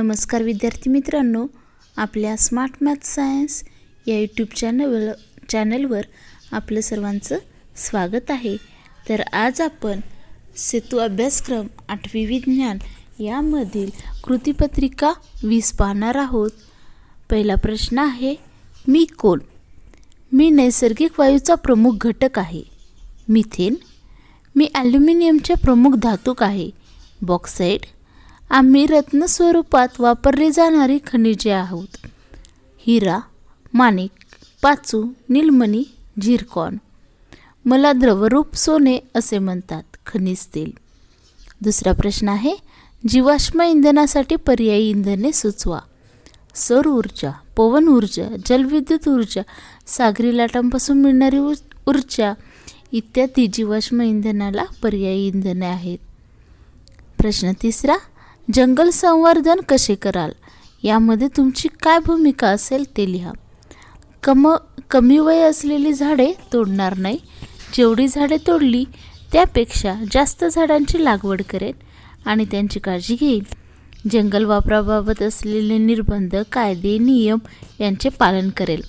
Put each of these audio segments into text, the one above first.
नमस्कार विद्यार्थी मित्रांनो आपल्या स्मार्ट मॅथ सायन्स या यूट्यूब चॅनल चॅनलवर आपलं सर्वांचं स्वागत आहे. तर आज आपण सेतू अभ्यासक्रम आठवी विज्ञान यामधील कृतीपत्रिका वीस पाहणार आहोत. पहिला प्रश्न आहे मी कोण? मी नैसर्गिक वायूचा प्रमुख घटक आहे. मिथेन? मी ॲल्युमिनियमचे प्रमुख धातूक आहे. बॉक्साईड आम्ही रत्न स्वरूपात वापरली जाणारी खनिजे आहोत. हिरा माणिक पाचू नीलमणी झिरकॉन. मला द्रवरूप सोने असे म्हणतात खनिज तेल. दुसरा प्रश्न आहे जीवाश्म इंधनासाठी पर्यायी इंधने सुचवा. सौर ऊर्जा पवन ऊर्जा जलविद्युत ऊर्जा सागरी लाटांपासून मिळणारी ऊर्जा इत्यादी जीवाश्म इंधनाला पर्यायी इंधने आहेत. प्रश्न तिसरा जंगल संवर्धन कसे कराल? यामध्ये तुमची काय भूमिका असेल ते लिहा. कम कमी वय असलेली झाडे तोडणार नाही. जेवढी झाडे तोडली त्यापेक्षा जास्त झाडांची लागवड करेन आणि त्यांची काळजी घेईन. जंगल वापराबाबत असलेले निर्बंध कायदे नियम यांचे पालन करेल.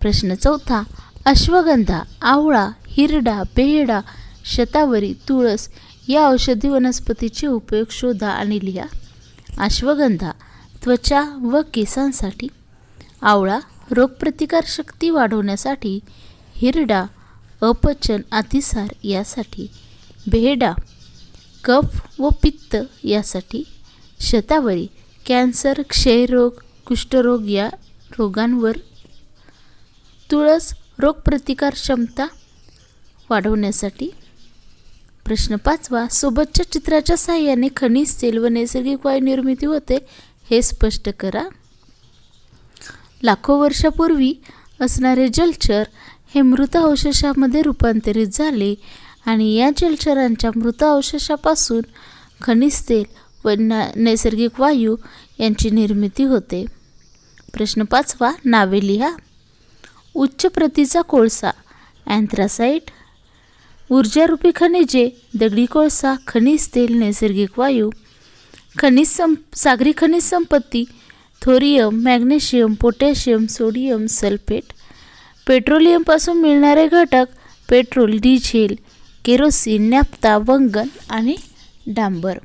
प्रश्न चौथा अश्वगंधा आवळा हिरडा बेहडा शतावरी तुळस या औषधी वनस्पतीचे उपयोग शोधा आणि लिहा. अश्वगंधा त्वचा व केसांसाठी. आवळा रोगप्रतिकारशक्ती वाढवण्यासाठी. हिरडा अपचन अतिसार यासाठी. बेहडा कफ व पित्त यासाठी. शतावरी कॅन्सर क्षयरोग कुष्ठरोग या रोगांवर. तुळस रोगप्रतिकार क्षमता वाढवण्यासाठी. प्रश्न पाचवा सोबतच्या चित्राच्या सहाय्याने खनिज तेल व नैसर्गिक वायू निर्मिती होते हे स्पष्ट करा. लाखो वर्षापूर्वी असणारे जलचर हे मृत अवशेषामध्ये रूपांतरित झाले आणि या जलचरांच्या मृत अवशेषापासून खनिज तेल व नैसर्गिक वायू यांची निर्मिती होते. प्रश्न पाचवा नावे लिहा. उच्च प्रतीचा कोळसा अँथ्रासाईट ऊर्जारूपी खनिजे दगडी कोळसा खनिज तेल नैसर्गिक वायू खनिज सं सागरी खनिज संपत्ती thorium magnesium potassium sodium sulphate पेट्रोलियमपासून मिळणारे घटक पेट्रोल डिझेल केरोसिन नॅप्ता वंगन आणि डांबर.